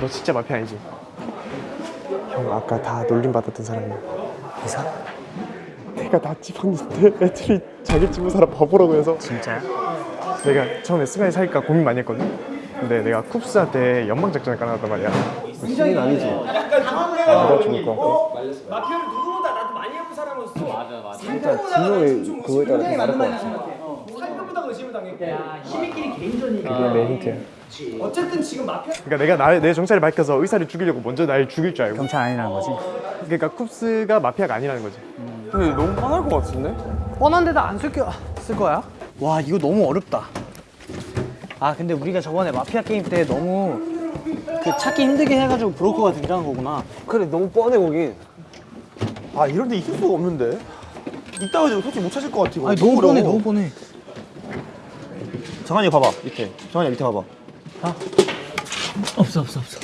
너 진짜 마피아 아니지? 형 아까 다 놀림 받았던 사람이야 이사? 내가 나 집었는데 애들이 자기 집은 사람 바보라고 해서 진짜야? 내가 처음에 스가이 살까 고민 많이 했거든 근데 내가 쿱스한테 연방 작전을 깔아놨단 말이야 신인 아니지? 누가 죽을 것 같아? 마피아를 누구보다 나도 많이 해본 사람으로서 맞아 맞아 진영이 그거에 따라 좀 다를 것 같아 당했고 힘있끼리 개인전이니까 그게 내 힌트야 어쨌든 지금 마피아 그러니까 내가 나, 내 정체를 밝혀서 의사를 죽이려고 먼저 날 죽일 줄 알고. 경찰 아니라는 거지? 그러니까 쿱스가 마피아가 아니라는 거지. 근데 너무 뻔할 것 같은데? 뻔한데도 안 쓸, 겨, 쓸 거야? 와 이거 너무 어렵다. 아 근데 우리가 저번에 마피아 게임 때 너무 그 찾기 힘들게 해가지고 브로커가 등장한 거구나. 그래 너무 뻔해 거긴. 아 이런데 이길 수가 없는데? 이따 가지고 솔직히 못 찾을 것 같아 이거. 아니 너무 뻔해. 너무 뻔해 정한이 봐봐 밑에. 정한이 밑에 봐봐. 없어 없어 없어.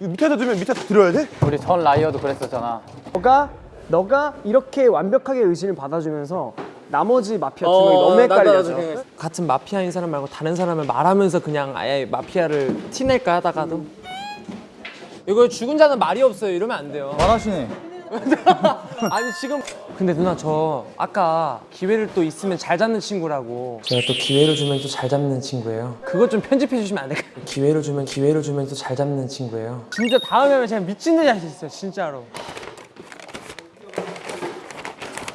이거 밑에다 두면 밑에다 들어야 돼? 우리 전 라이어도 그랬었잖아. 너가 너가 이렇게 완벽하게 의심을 받아주면서 나머지 마피아 두 명이 너무 헷갈려져 같은 마피아인 사람 말고 다른 사람을 말하면서 그냥 아예 마피아를 티낼까 하다가도? 이거 죽은 자는 말이 없어요. 이러면 안 돼요. 말하시네 아니 지금 근데 누나 저 아까 기회를 또 있으면 잘 잡는 친구라고. 제가 또 기회를 주면 또 잘 잡는 친구예요. 그것 좀 편집해 주시면 안 될까요? 기회를 주면 기회를 주면 또 잘 잡는 친구예요. 진짜 다음에 하면 제가 미친 듯이 할 수 있어요 진짜로.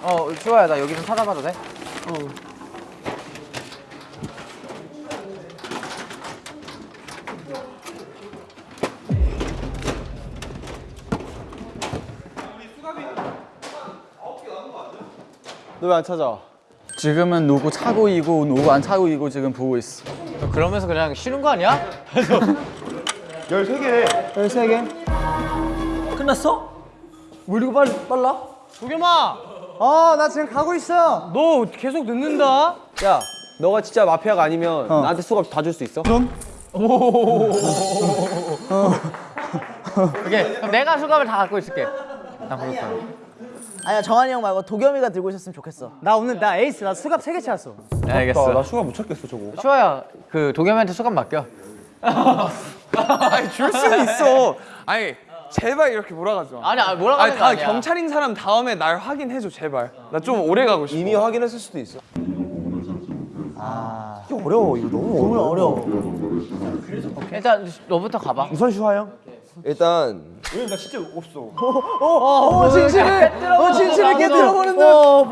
어, 슈아야, 나 여기 좀 찾아봐도 돼? 너 왜 안 찾아? 지금은 누구 차고 이고 누구 안 차고 이고 지금 보고 있어. 그러면서 그냥 쉬는 거 아니야? 13개 13개 끝났어? 뭐 이렇게 빨리, 빨라? 도겸아! 아나 지금 가고 있어 너 계속 늦는다? 야 너가 진짜 마피아가 아니면 나한테 수갑 다 줄 수 있어? 그럼? 오케이, 그럼 내가 수갑을 다 갖고 있을게. 나 그럴 거야. 아니야 정한이 형 말고 도겸이가 들고 있었으면 좋겠어 나 오늘 나 에이스 나 수갑 3개 찾았어 알겠어. 나 수갑 못 찾겠어 저거 슈아야, 그 도겸이한테 수갑 맡겨. 아니 줄 수는 있어. 아니 제발 이렇게 몰아가지 마. 아니, 아니 뭐라고 아니 다 아니야. 경찰인 사람 다음에 날 확인해줘 제발. 나 좀 오래 가고 싶어. 이미 확인했을 수도 있어 아 이거 어려워 이거 너무 어려워 일단 너부터 가봐. 우선 슈아 형 일단 어 진실을 어. 진실을 깨뜨려버린다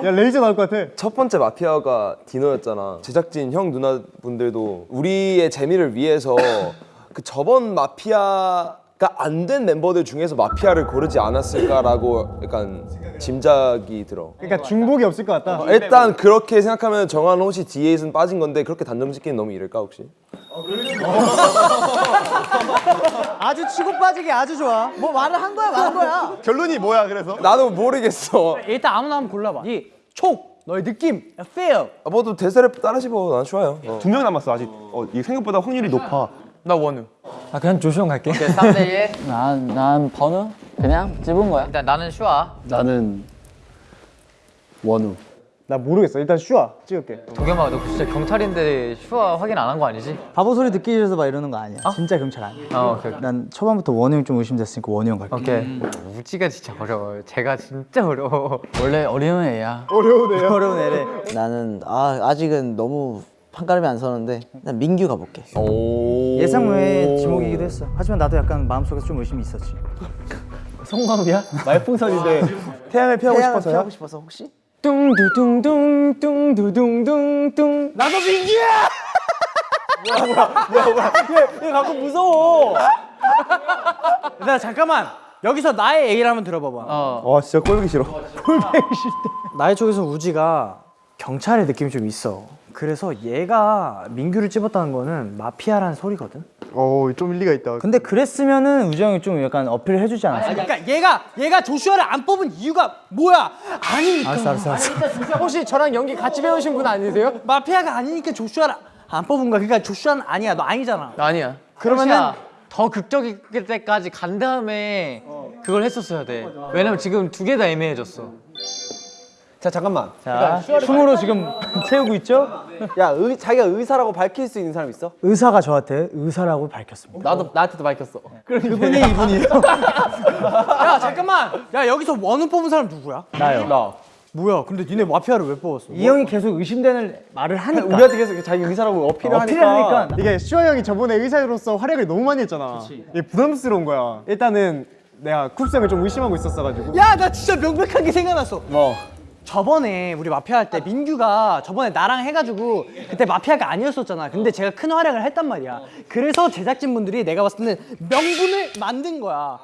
야 레이저 나올 것 같아. 첫 번째 마피아가 디노였잖아. 제작진 형 누나분들도 우리의 재미를 위해서 그 저번 마피아 가안된 멤버들 중에서 마피아를 고르지 않았을까라고 약간 짐작이 들어. 그러니까 중복이 없을 것 같다. 일단 그렇게 생각하면 정한 혹시 D8은 빠진 건데 그렇게 단정 짓기는 너무 이를까 혹시? 아주 치고 빠지기 아주 좋아. 뭐 말을 한 거야 말한 거야. 결론이 뭐야 그래서? 나도 모르겠어. 일단 아무나 한번 골라봐. 이 촉 너의 느낌 feel. 아, 뭐또 대세를 따라 씹어. 난 좋아요. 어. 두명 남았어 아직. 어, 이 생각보다 확률이 높아 나 원우. 아 그냥 조시형 갈게 오케이, 3대 1. 난, 난 번우 그냥 집은 거야 일단 나는 슈아. 나는 원우. 나 모르겠어 일단 슈아 찍을게 도겸아, 너 진짜 경찰인데 슈아 확인 안 한 거 아니지? 바보 소리 듣기 싫어서 막 이러는 거 아니야 진짜 경찰 아니야 어, 오케이. 난 초반부터 원우 형 좀 의심됐으니까 원우 형 갈게 오케이. 우지가 진짜 어려워요. 제가 진짜 어려워. 원래 어려운 애야. 어려우네요 어려운 애래 나는 아, 아직은 너무 판가름이 안 서는데 난 민규 가볼게. 예상 외의 지목이기도 했어. 하지만 나도 약간 마음속에서 좀 의심이 있었지. 성광이야? 말풍선인데 태양을 피하고 태양을 싶어서요? 피하고 싶어서 혹시? 뚱두둥둥 뚱두둥둥 나도 민규야! 얘 가끔 무서워. 나 잠깐만. 여기서 나의 얘기를 한번 들어봐봐. 어. 와 진짜 꼴보기 싫어. 나의 쪽에서 우지가 경찰의 느낌이 좀 있어 그래서 얘가 민규를 찝었다는 거는 마피아라는 소리거든 어좀 일리가 있다 근데 그랬으면은 우지 형이 좀 약간 어필을 해주지 않았어? 그러니까 얘가 얘가 조슈아를 안 뽑은 이유가 뭐야? 아니니까 알았어 알았어 알았어 혹시 저랑 연기 같이 배우신 분 아니세요? 마피아가 아니니까 조슈아를 안 뽑은 거야 그러니까 조슈아는 아니야 너 아니잖아 아니야. 그러면은 더 극적일 때까지 간 다음에 그걸 했었어야 돼. 왜냐면 지금 두 개 다 애매해졌어. 자 잠깐만 자 춤으로 지금 채우고 있죠? 야 의, 자기가 의사라고 밝힐 수 있는 사람 있어? 의사가 저한테 의사라고 밝혔습니다. 나도 나한테도 밝혔어. 그분이 이분이에요. 야 잠깐만. 야 여기서 원우 뽑은 사람 누구야? 나요 나 뭐야? 근데 니네 마피아를 왜 뽑았어? 이 형이 계속 의심되는 말을 하니까. 우리한테 계속 자기 의사라고 어필을 어필을 하니까, 하니까. 이게 슈아 형이 저번에 의사로서 활약을 너무 많이 했잖아. 이게 부담스러운 거야. 일단은 내가 쿱스 형을 좀 의심하고 있었어가지고. 야 나 진짜 명백하게 생각났어. 뭐 저번에 우리 마피아 할 때 민규가 저번에 나랑 해가지고 그때 마피아가 아니었었잖아. 근데 제가 큰 활약을 했단 말이야. 그래서 제작진분들이 내가 봤을 때는 명분을 만든 거야.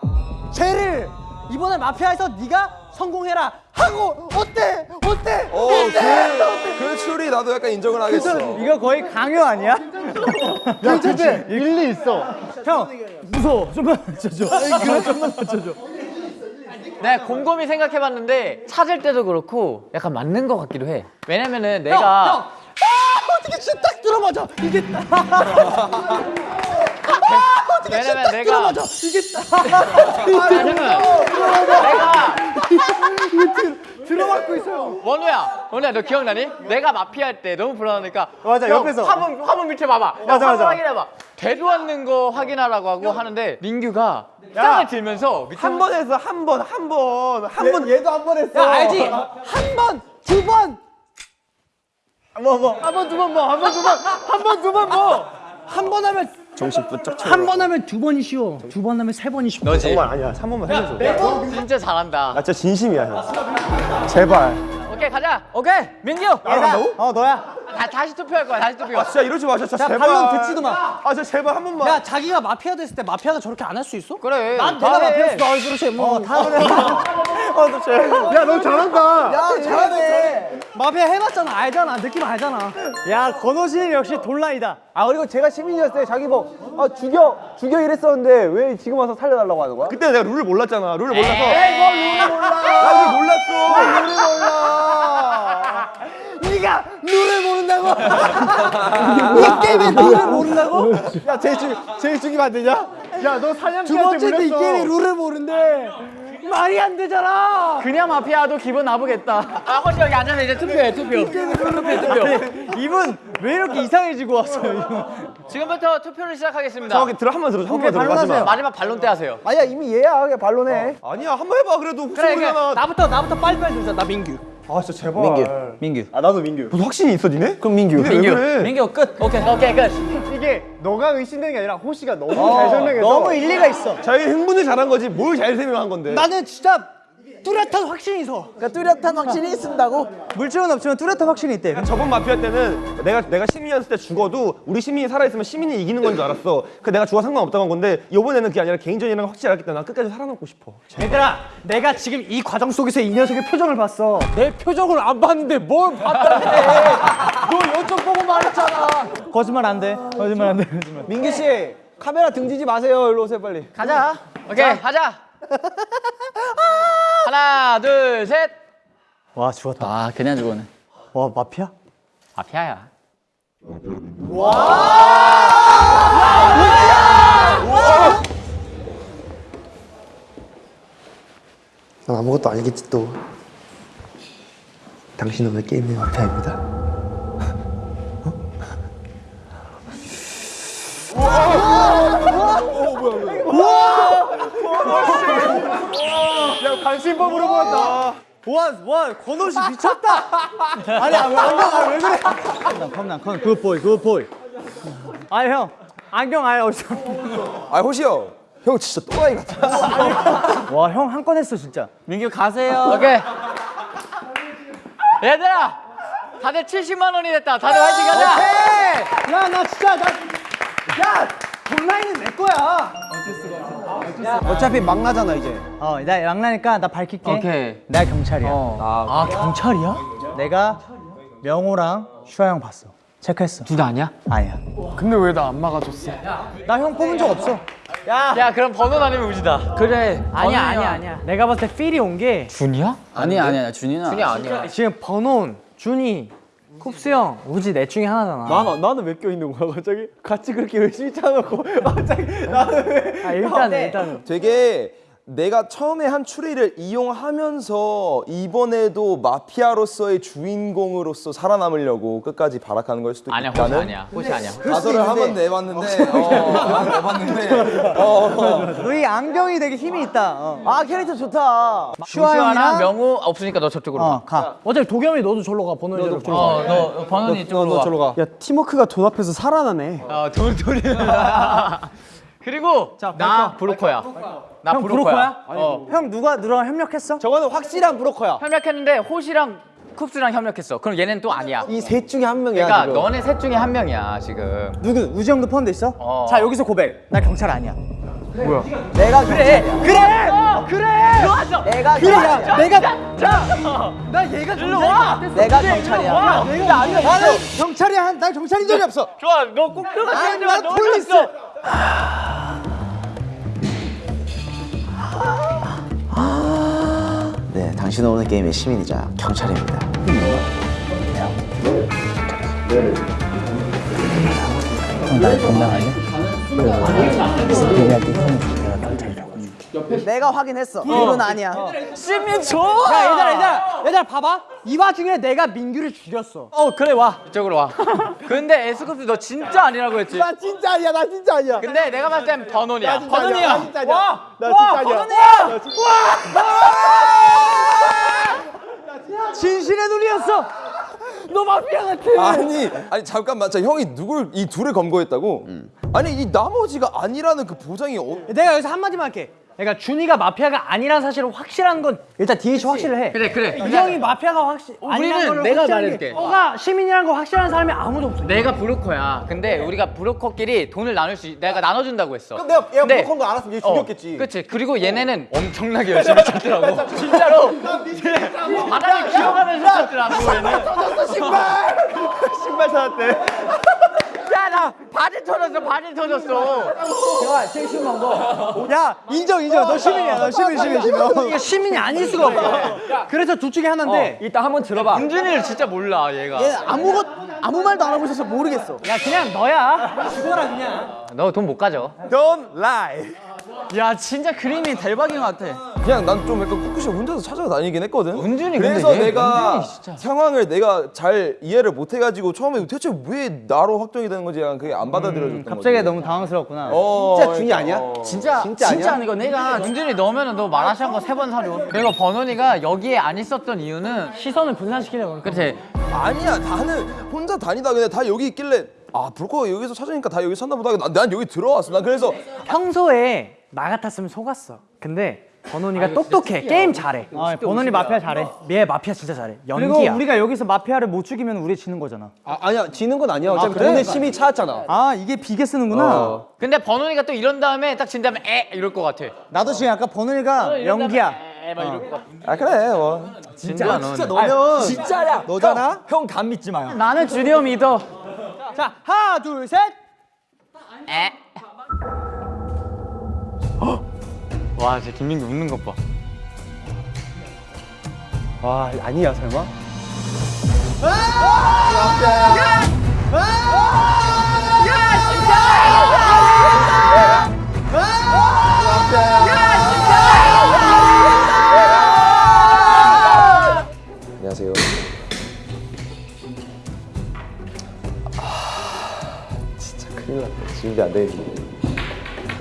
쟤를 이번에 마피아에서 네가 성공해라 하고 어때? 어때? 어, 그, 그 추리 나도 약간 인정을 하겠어. 이거 거의 강요 아니야? 괜찮지? 일리 있어. 형 무서워. 좀만 맞춰줘. 그래 좀만 맞춰줘. 내가 곰곰이 생각해봤는데 찾을 때도 그렇고 약간 맞는 것 같기도 해. 왜냐면은 내가 형, 아, 어떻게 진짜 딱 들어맞아. 이게 왜냐면 내가 들어맞아. 이게 왜냐면 내가 들어맞고 있어요. 원우야, 원우야 너 기억나니? 내가 마피아 할 때 너무 불안하니까 맞아, 형, 옆에서. 화면 화면 밑에 봐봐. 야, 맞아, 맞아. 확인해봐. 되도 않는 거 확인하라고 하고 하는데 민규가 짱을 들면서 밑에 한번 했어 한번 한 번 한 번 얘도 한 번 했어 야 알지? 한 번, 두 번. 뭐 뭐. 한 번, 두 번 뭐. 한 번, 두 번. 한 번, 두 번 뭐. 한 번 하면 정신 부쩍 차려 한번 하면 두 번이 쉬워. 두 번 하면 세 번이 쉽고. 너지. 정말 아니야 한 번만 해줘 너 진짜 잘한다. 나 진짜 진심이야 형 제발 오케이 가자. 오케이. 민규. 나간다고? 어 너야. 다, 다시 투표할 거야. 다시 투표. 아 진짜 이러지 마 진짜 자 제발 반론 듣지도 마. 아 진짜 제발 한 번만 야 자기가 마피아 됐을 때 마피아가 저렇게 안 할 수 있어? 그래. 난다 내가 해. 마피아였어. 아 그렇지. 뭐다 그래. 야너 잘한다. 야 잘하네. 마피아 해봤잖아. 알잖아. 느낌 알잖아. 야 건호 씨는 역시 돈라이다. 아 그리고 제가 시민이었을 때 자기 뭐 아, 죽여 죽여 이랬었는데 왜 지금 와서 살려달라고 하는 거야? 그때 내가 룰을 몰랐잖아. 룰을 몰라서. 에이 뭐 룰을 몰라. 나 이게 몰랐어. 룰을 몰라. 네가 룰을 모른다고? 이 게임에 룰을 모른다고? 야 제일 죽 제일 죽이면 안 되냐? 야너 두 사냥개한테 번째도 이 물렸어. 게임에 룰을 모른대. 말이 안 되잖아. 그냥 마피아도 기분 나쁘겠다. 아 혼자 여기 앉아서 이제 투표해 투표. 투표해 투표. 이분 왜 이렇게 이상해지고 왔어요? 지금부터 투표를 시작하겠습니다. 정확히 들어 한 번 들어 한 번 들어 마지막 마지막 발론 때 하세요. 아니야 이미 얘야 그냥 발로네 아니야 한 번 해봐 그래도 그래. 나부터 나부터 빨리빨리 들자. 나 민규. 아 진짜 제발. 민규 민규 아 나도 민규. 무슨 확신이 있어 니네? 그럼 민규 니네 왜 그래? 민규 끝. 오케이 오케이 끝. 이게 너가 의심되는 게 아니라 호시가 너무 잘 설명해서 너무 일리가 있어. 자기 흥분을 잘한 거지 뭘 잘 설명한 건데. 나는 진짜 뚜렷한 확신이 있어. 그러니까 뚜렷한 확신이 있습다고? 물증은 없지만 뚜렷한 확신이 있대. 저번 마피아 때는 내가 내가 시민이었을 때 죽어도 우리 시민이 살아 있으면 시민이 이기는 건 줄 알았어. 그 내가 죽어 상관없다고 한 건데 이번에는 그게 아니라 개인전이라는 걸 확실히 알기 때문에 난 끝까지 살아남고 싶어. 얘들아, 내가 지금 이 과정 속에서 이 녀석의 표정을 봤어. 내 표정을 안 봤는데 뭘 봤다는데? 너 요점 보고 말했잖아. 거짓말 안 돼. 거짓말 안 돼. 거짓말. 민규 씨 카메라 등지지 마세요 일로 오세요 빨리 가자. 오케이 가자. 하나 둘 셋. 와 죽었다. 아 그냥 죽었네. 와 마피아? 마피아야. 난 아무것도 아니겠지 또. 당신은 왜 게임의 마피아입니다. 야 관심법으로 보았다. 와, 와, 권호 씨 미쳤다. 아니, 아, 왜 안경, 아, 왜 그래? come on, come, good boy, good boy. 아, 형, 안경 아예 어디서? 아 호시 형, 형 진짜 또라이 같아. 와, 형 한 건 했어, 진짜. 민규 가세요. 오케이. 얘들아, 다들 70만 원이 됐다. 다들 화이팅 가자. 야, 나 진짜, 나, 야, 본라인은 내 거야. 어 차피 막 나잖아 이제 어, 나 양나니까 나 밝힐게. 오케이. 내가 경찰이야. 아 경찰이야? 내가 명호랑 슈아 형 봤어. 체크했어. 둘 다 아니야? 아니야. 근데 왜 나 안 막아줬어? 나 형 뽑은 적 없어. 야 그럼 번호 아니면 우지다. 그래. 아니야, 아니야, 아니야. 내가 봤을 때 필이 온 게 준이야? 아니야 아니야 준이는 준이 아니야. 지금 번온, 준이, 쿱스 형, 우지 넷 중에 하나잖아. 나는 나는 왜 껴있는 거야 갑자기 같이 그렇게 열심히 짜놓고 갑자기 나는 왜 아, 일단은, 일단은. 되게 내가 처음에 한 추리를 이용하면서 이번에도 마피아로서의 주인공으로서 살아남으려고 끝까지 발악하는 걸 수도 아니야, 있다는 호시 아니야. 호시 아니야. 가설을 한번 내봤는데 어, 한번 내봤는데 어, 너희 안경이 되게 힘이 있다. 어. 아 캐릭터 좋다. 슈아랑 명우 없으니까 너 저쪽으로 가. 가. 어차피 도겸이 너도 절로 가. 번호이 절로 가. 어, 너 번원이 이쪽으로 와. 야 팀워크가 돈 앞에서 살아나네. 어, 돌 돌이. 그리고 나 브로커야. 나형 브로커야. 브로커야? 어. 형 누가 누랑 협력했어? 저거는 확실한 브로커야. 협력했는데 호시랑 쿱스랑 협력했어. 그럼 얘는 또 아니야. 이 셋 중에 한 명이야. 그러니까 지금. 너네 셋 중에 한 명이야 지금. 누구? 우지 형도 포함돼 있어? 어. 자 여기서 고백. 나 경찰 아니야. 내가 그래. 그래. 그래. 들어와줘. 내가 그래. 경찰. 내가 자. 나 얘가 경찰인 같았어. 내가 경찰이야. 내가 아니야. 나는 경찰이야. 난 경찰인 적이 없어. 좋아, 너 꼭 들어가. 아니, 난 police. 당신은 오늘 게임의 시민이자 경찰입니다. 날 건강하게? 얘기할 때 형이 내가 경찰이라고 해줄게. 내가 확인했어. 이건 아니야. 시민초. 야 얘들아 얘들아 얘들아 봐봐. 이 와중에 내가 민규를 죽였어. 어, 그래 와. 이쪽으로 와. 근데 에스쿱스 너 진짜 아니라고 했지. 나 진짜 아니야. 나 진짜 아니야. 근데 내가 봤을 땐 번원이야. 번원이야. 나 진짜 아니야. 와. 나 진짜 아니야. 번원이야. 진실의 눈이었어. 너 마피아 같아. 아니 아니 잠깐만 자 형이 누굴 이 둘을 검거했다고? 아니 이 나머지가 아니라는 그 보장이 어, 내가 여기서 한 마디만 할게. 그러니까 준이가 마피아가 아니라는 사실을 확실한 건 일단 DH 확실을 해. 그래, 그래. 이 형이 마피아가 확실 우리는 아니라는 걸 내가 말해줄게. 너가 시민이라는 거 확실한 사람이 아무도 없어. 내가 브로커야. 근데 우리가 브로커끼리 돈을 나눌 수, 있- 내가 나눠준다고 했어. 그럼 내가 얘가 브로커인 거 알았으면 얘 어, 죽였겠지. 그치. 그리고 얘네는 엄청나게 열심히 찾더라고. 진짜로. 바닥에 기어가면서 찾더라고, 얘는. 신발 사왔대. 야, 나 바지 터졌어, 바지 터졌어. 야 인정 인정. 너 시민이야. 너 시민 시민 시민. 이게 시민이 아닐 수가 없어. 그래서 둘 중에 하나인데. 일단 한번 들어봐. 은준이를 진짜 몰라, 얘가. 얘 아무것 아무 말도 안 하고 있어서 모르겠어. 야 그냥 너야. 죽어라 그냥. 너 돈 못 가져. Don't lie. 야, 진짜 그림이 대박인 것 같아. 그냥 난 좀 약간 꿋꿋이 혼자서 찾아다니긴 했거든. 은준이 그래서 근데 얘 내가 은준이 진짜. 상황을 내가 잘 이해를 못 해가지고 처음에 대체 왜 나로 확정이 되는 건지 약간 그게 안 받아들여졌던 거지. 갑자기 너무 당황스럽구나. 어, 진짜 준이 아니야? 어. 진짜 진짜 진짜 아니야? 아니고 내가 은준이 넣으면 너 마라샹 거세 번 사료. 그리고 번원이가 여기에 안 있었던 이유는 시선을 분산시키려고. 그치 아니야 나는 혼자 다니다 그냥 다 여기 있길래 아 브로커 여기서 찾으니까 다 여기 산다 보다 난, 난 여기 들어왔어 난 그래서 평소에 나 같았으면 속았어. 근데 번원이가 똑똑해. 게임 잘해. 번원이 마피아 잘해. 얘 마피아 진짜 잘해. 연기야. 그리고 우리가 여기서 마피아를 못 죽이면 우리 지는 거잖아. 아, 아니야 지는 건 아니야. 어차피 그래? 돈의 심이 찾았잖아. 아 이게 비계 쓰는구나. 근데 번원이가 또 이런 다음에 딱 진 다음에 에 이럴 것 같아. 나도 지금 약간 번원이가 연기야. 에막 이럴 것 같아. 아 그래 뭐 진짜 진짜 너면 진짜야. 너잖아. 형 감 믿지 마요. 나는 주디오 믿어. 자 하나 둘 셋. 에. 와, 진짜 김민규 웃는 것 봐. 와 아니야 설마? 안녕하세요 아 진짜 큰일 났다 준비 안 되겠네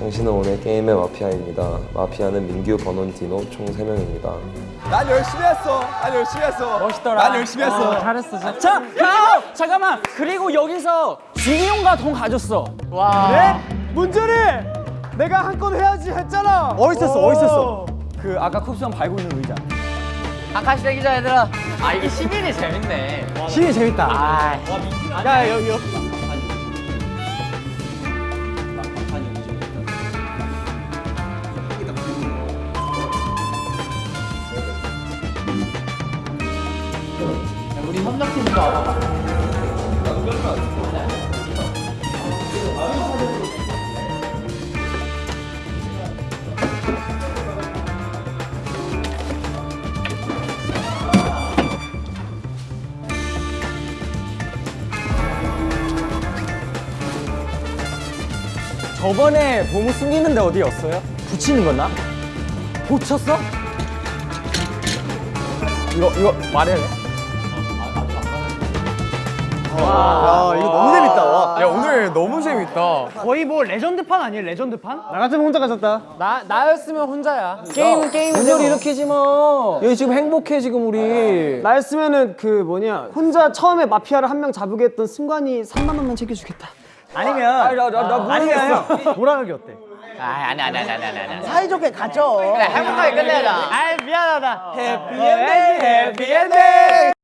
당신은 오늘 게임의 마피아입니다 마피아는 민규, 번원, 디노 총 3명입니다 난 열심히 했어 난 열심히 했어 멋있더라 난 열심히 했어 잘했어. 자, 자, 형! 잠깐만. 그리고 여기서 준이 형과 돈 가졌어. 와. 그래? 문준이 내가 한 건 해야지 했잖아. 어디 있었어? 어디 있었어? 그 아까 쿱스 형 밟고 있는 의자. 아카시 대기자 얘들아. 아, 이게 시민이 재밌네. 시이 재밌다. 아, 야 여기 여기. 저번에 보물 숨기는데 어디였어요? 붙이는 거나? 고쳤어? 이거 이거 말해야 돼? 아 이거 너무 재밌다. 와. 야 오늘 너무 재밌다. 거의 뭐 레전드판 아니에요 레전드판? 나 같으면 혼자 가졌다. 나 나였으면 혼자야. 게임은 게임이죠. 분열 일으키지 마. 여기 지금 행복해 지금 우리. 나였으면은 그 뭐냐 혼자 처음에 마피아를 한 명 잡으게 했던 승관이 3만 원만 챙겨주겠다. 아니면 아니면 형 돌아가기 어때? 사이좋게 가죠. 행복하게 끝내자. 아 미안하다. 해피엔딩 해피엔딩.